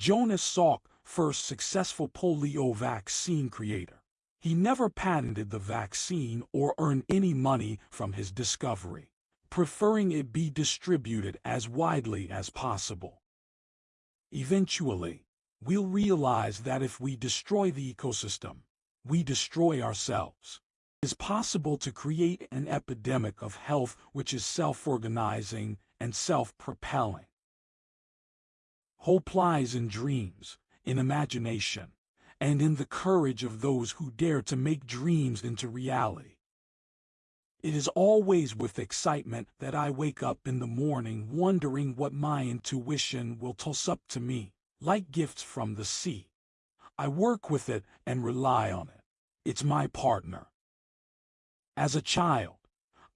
Jonas Salk, first successful polio vaccine creator. He never patented the vaccine or earned any money from his discovery, preferring it be distributed as widely as possible. Eventually, we'll realize that if we destroy the ecosystem, we destroy ourselves. It is possible to create an epidemic of health which is self-organizing and self-propelling. Hope lies in dreams, in imagination, and in the courage of those who dare to make dreams into reality. It is always with excitement that I wake up in the morning wondering what my intuition will toss up to me, like gifts from the sea. I work with it and rely on it. It's my partner. As a child,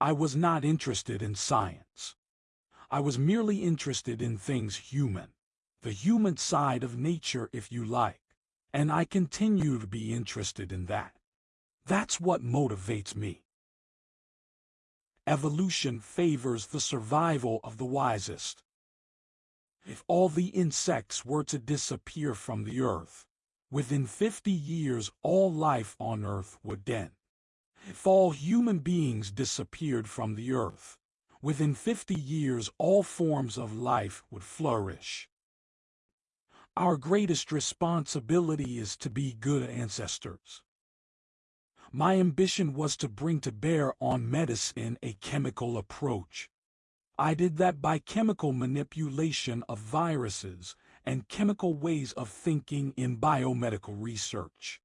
I was not interested in science. I was merely interested in things human, the human side of nature if you like, and I continue to be interested in that. That's what motivates me. Evolution favors the survival of the wisest. If all the insects were to disappear from the earth, within 50 years all life on earth would end. If all human beings disappeared from the earth, within 50 years all forms of life would flourish. Our greatest responsibility is to be good ancestors. My ambition was to bring to bear on medicine a chemical approach. I did that by chemical manipulation of viruses and chemical ways of thinking in biomedical research.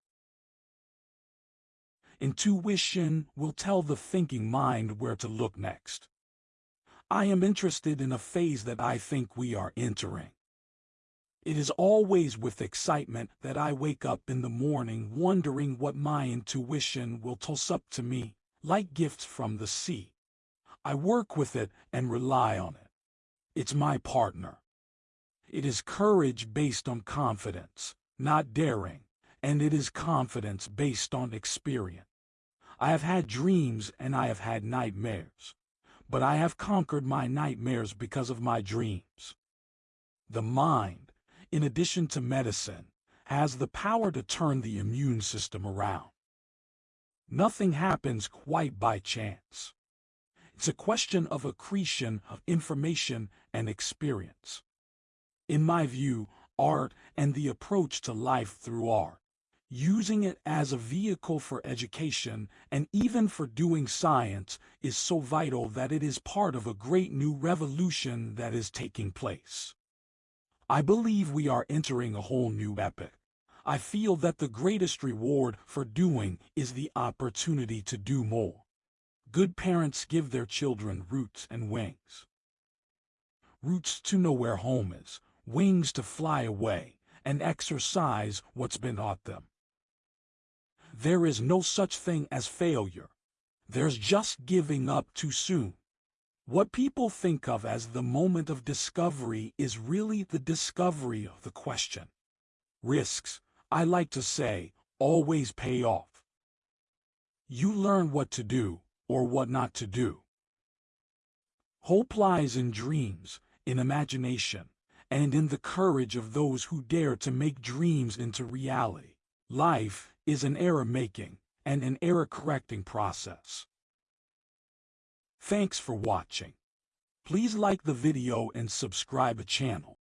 Intuition will tell the thinking mind where to look next. I am interested in a phase that I think we are entering. It is always with excitement that I wake up in the morning wondering what my intuition will toss up to me, like gifts from the sea. I work with it and rely on it. It's my partner. It is courage based on confidence, not daring, and it is confidence based on experience. I have had dreams and I have had nightmares. But I have conquered my nightmares because of my dreams. The mind, in addition to medicine, has the power to turn the immune system around. Nothing happens quite by chance. It's a question of accretion of information and experience. In my view, art and the approach to life through art using it as a vehicle for education and even for doing science is so vital that it is part of a great new revolution that is taking place. I believe we are entering a whole new epoch. I feel that the greatest reward for doing is the opportunity to do more. Good parents give their children roots and wings. Roots to know where home is, wings to fly away, and exercise what's been taught them. There is no such thing as failure. There's just giving up too soon. What people think of as the moment of discovery is really the discovery of the question. Risks, I like to say, always pay off. You learn what to do, or what not to do. Hope lies in dreams, in imagination, and in the courage of those who dare to make dreams into reality. Life, is an error-making and an error-correcting process. Thanks for watching. Please like the video and subscribe the channel.